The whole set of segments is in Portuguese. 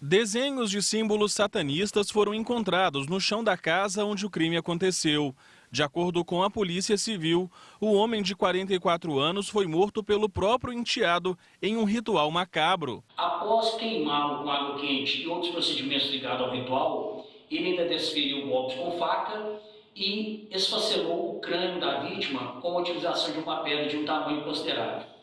Desenhos de símbolos satanistas foram encontrados no chão da casa onde o crime aconteceu. De acordo com a Polícia Civil, o homem de 44 anos foi morto pelo próprio enteado em um ritual macabro. Após queimá-lo com água quente e outros procedimentos ligados ao ritual, ele ainda desferiu golpes com faca e esfacelou o crânio da vítima com a utilização de uma pedra de um tamanho considerável.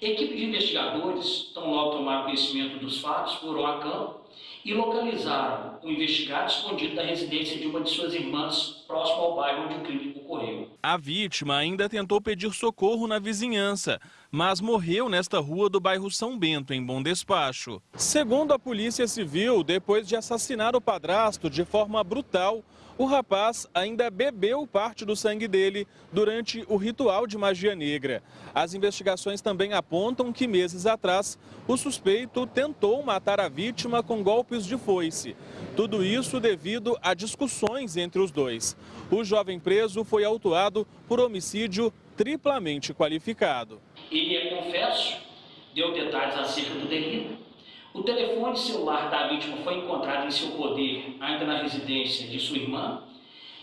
Equipe de investigadores, tão logo tomaram conhecimento dos fatos, foram a campo e localizaram o investigado escondido da residência de uma de suas irmãs, próximo ao bairro onde o crime ocorreu. A vítima ainda tentou pedir socorro na vizinhança, mas morreu nesta rua do bairro São Bento, em Bom Despacho. Segundo a Polícia Civil, depois de assassinar o padrasto de forma brutal, o rapaz ainda bebeu parte do sangue dele durante o ritual de magia negra. As investigações também apontam que meses atrás o suspeito tentou matar a vítima golpes de foice. Tudo isso devido a discussões entre os dois. O jovem preso foi autuado por homicídio triplamente qualificado. Ele é confesso, deu detalhes acerca do delito o telefone celular da vítima foi encontrado em seu poder, ainda na residência de sua irmã,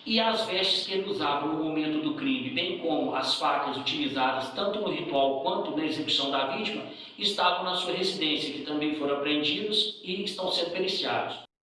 e as vestes que ele usava no momento do crime, bem como as facas utilizadas tanto no ritual quanto na execução da vítima, estavam na sua residência, que também foram apreendidos e estão sendo periciados.